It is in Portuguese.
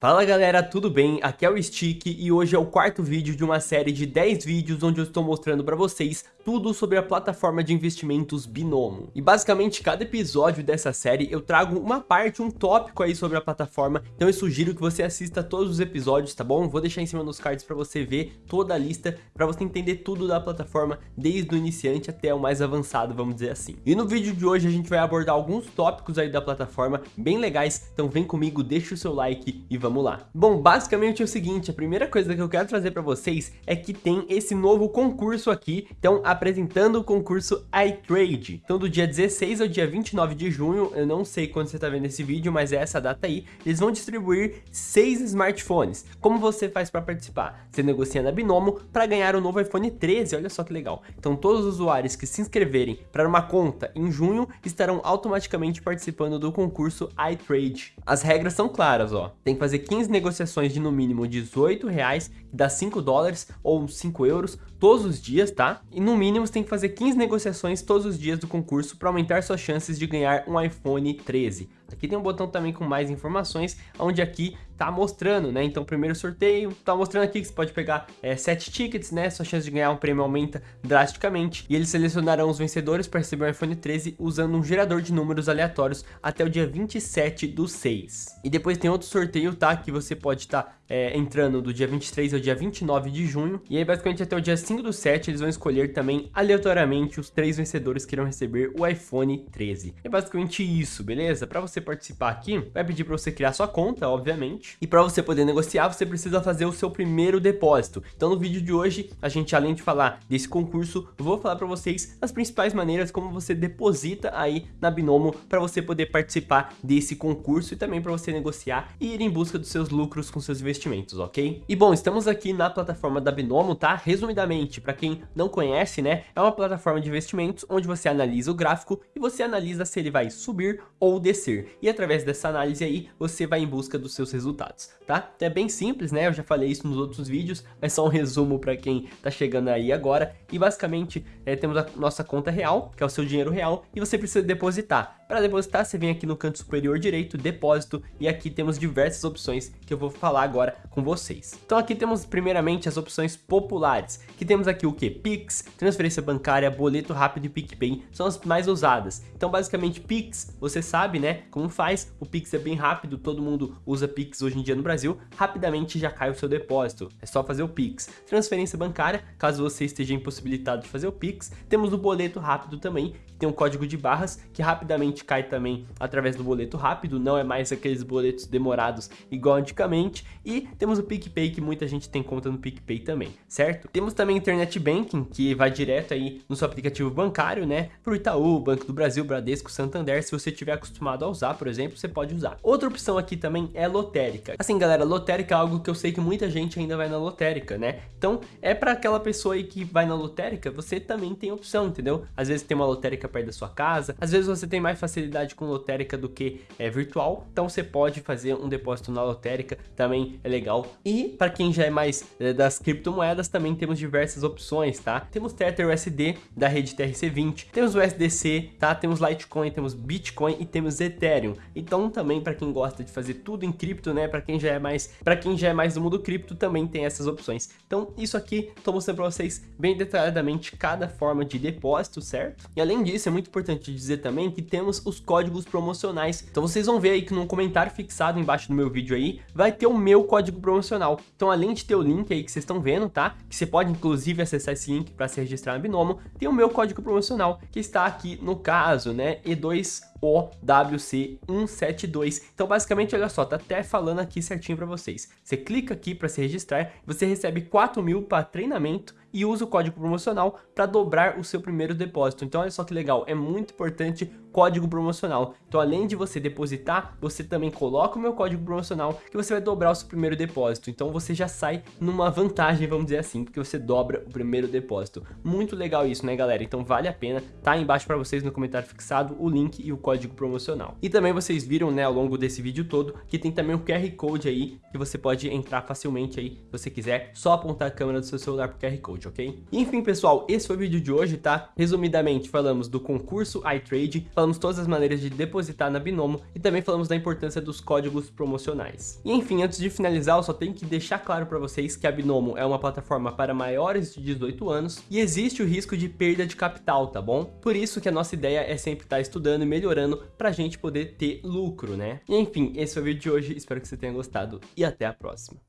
Fala galera, tudo bem? Aqui é o Stick e hoje é o quarto vídeo de uma série de 10 vídeos onde eu estou mostrando para vocês tudo sobre a plataforma de investimentos Binomo. E basicamente cada episódio dessa série eu trago uma parte, um tópico aí sobre a plataforma, então eu sugiro que você assista todos os episódios, tá bom? Vou deixar em cima nos cards para você ver toda a lista, para você entender tudo da plataforma, desde o iniciante até o mais avançado, vamos dizer assim. E no vídeo de hoje a gente vai abordar alguns tópicos aí da plataforma, bem legais, então vem comigo, deixa o seu like e vamos vamos lá. Bom, basicamente é o seguinte, a primeira coisa que eu quero trazer para vocês é que tem esse novo concurso aqui, então apresentando o concurso iTrade. Então do dia 16 ao dia 29 de junho, eu não sei quando você está vendo esse vídeo, mas é essa data aí, eles vão distribuir seis smartphones. Como você faz para participar? Você negocia na Binomo para ganhar o novo iPhone 13, olha só que legal. Então todos os usuários que se inscreverem para uma conta em junho estarão automaticamente participando do concurso iTrade. As regras são claras, ó. Tem que fazer fazer 15 negociações de no mínimo 18 reais, que dá 5 dólares ou 5 euros todos os dias, tá? E no mínimo você tem que fazer 15 negociações todos os dias do concurso para aumentar suas chances de ganhar um iPhone 13. Aqui tem um botão também com mais informações, onde aqui tá mostrando, né? Então, primeiro sorteio, tá mostrando aqui que você pode pegar é, 7 tickets, né? Sua chance de ganhar um prêmio aumenta drasticamente. E eles selecionarão os vencedores para receber o iPhone 13 usando um gerador de números aleatórios até o dia 27 do 6. E depois tem outro sorteio, tá? Que você pode estar tá, é, entrando do dia 23 ao dia 29 de junho. E aí, basicamente, até o dia 5 do 7, eles vão escolher também aleatoriamente os três vencedores que irão receber o iPhone 13. É basicamente isso, beleza? Para você participar aqui, vai pedir para você criar sua conta, obviamente. E para você poder negociar, você precisa fazer o seu primeiro depósito. Então no vídeo de hoje, a gente além de falar desse concurso, vou falar para vocês as principais maneiras como você deposita aí na Binomo para você poder participar desse concurso e também para você negociar e ir em busca dos seus lucros com seus investimentos, ok? E bom, estamos aqui na plataforma da Binomo, tá? Resumidamente, para quem não conhece, né, é uma plataforma de investimentos onde você analisa o gráfico e você analisa se ele vai subir ou descer e através dessa análise aí você vai em busca dos seus resultados, tá? Então é bem simples, né? Eu já falei isso nos outros vídeos, mas só um resumo para quem tá chegando aí agora. E basicamente é, temos a nossa conta real, que é o seu dinheiro real, e você precisa depositar. Para depositar, você vem aqui no canto superior direito, depósito, e aqui temos diversas opções que eu vou falar agora com vocês. Então aqui temos primeiramente as opções populares, que temos aqui o que? Pix, transferência bancária, boleto rápido e PicPay, são as mais usadas. Então basicamente Pix, você sabe né, como faz, o Pix é bem rápido, todo mundo usa Pix hoje em dia no Brasil, rapidamente já cai o seu depósito, é só fazer o Pix. Transferência bancária, caso você esteja impossibilitado de fazer o Pix, temos o boleto rápido também, que tem um código de barras, que rapidamente cai também através do boleto rápido, não é mais aqueles boletos demorados igual antigamente. E temos o PicPay, que muita gente tem conta no PicPay também, certo? Temos também Internet Banking, que vai direto aí no seu aplicativo bancário, né? Pro Itaú, Banco do Brasil, Bradesco, Santander, se você tiver acostumado a usar, por exemplo, você pode usar. Outra opção aqui também é lotérica. Assim, galera, lotérica é algo que eu sei que muita gente ainda vai na lotérica, né? Então, é para aquela pessoa aí que vai na lotérica, você também tem opção, entendeu? Às vezes tem uma lotérica perto da sua casa, às vezes você tem mais facilidade com lotérica do que é virtual, então você pode fazer um depósito na lotérica, também é legal. E para quem já é mais é, das criptomoedas, também temos diversas opções, tá? Temos Tether USD da rede TRC20, temos o USDC, tá? Temos Litecoin, temos Bitcoin e temos Ethereum. Então também para quem gosta de fazer tudo em cripto, né? Para quem já é mais, para quem já é mais do mundo cripto, também tem essas opções. Então isso aqui estou mostrando para vocês bem detalhadamente cada forma de depósito, certo? E além disso, é muito importante dizer também que temos os códigos promocionais. Então vocês vão ver aí que no comentário fixado embaixo do meu vídeo aí, vai ter o meu código promocional. Então além de ter o link aí que vocês estão vendo, tá? Que você pode inclusive acessar esse link para se registrar na Binomo, tem o meu código promocional que está aqui no caso, né? E2 OWC172. Então, basicamente, olha só, tá até falando aqui certinho para vocês. Você clica aqui para se registrar, você recebe 4 mil para treinamento e usa o código promocional para dobrar o seu primeiro depósito. Então, olha só que legal, é muito importante código promocional. Então, além de você depositar, você também coloca o meu código promocional que você vai dobrar o seu primeiro depósito. Então, você já sai numa vantagem, vamos dizer assim, porque você dobra o primeiro depósito. Muito legal isso, né, galera? Então, vale a pena. Tá aí embaixo para vocês no comentário fixado o link e o código promocional. E também vocês viram, né, ao longo desse vídeo todo, que tem também o QR Code aí, que você pode entrar facilmente aí, se você quiser, só apontar a câmera do seu celular pro QR Code, ok? enfim, pessoal, esse foi o vídeo de hoje, tá? Resumidamente, falamos do concurso iTrade, falamos todas as maneiras de depositar depositar na Binomo e também falamos da importância dos códigos promocionais. E enfim, antes de finalizar, eu só tenho que deixar claro para vocês que a Binomo é uma plataforma para maiores de 18 anos e existe o risco de perda de capital, tá bom? Por isso que a nossa ideia é sempre estar estudando e melhorando para a gente poder ter lucro, né? E enfim, esse foi o vídeo de hoje, espero que você tenha gostado e até a próxima.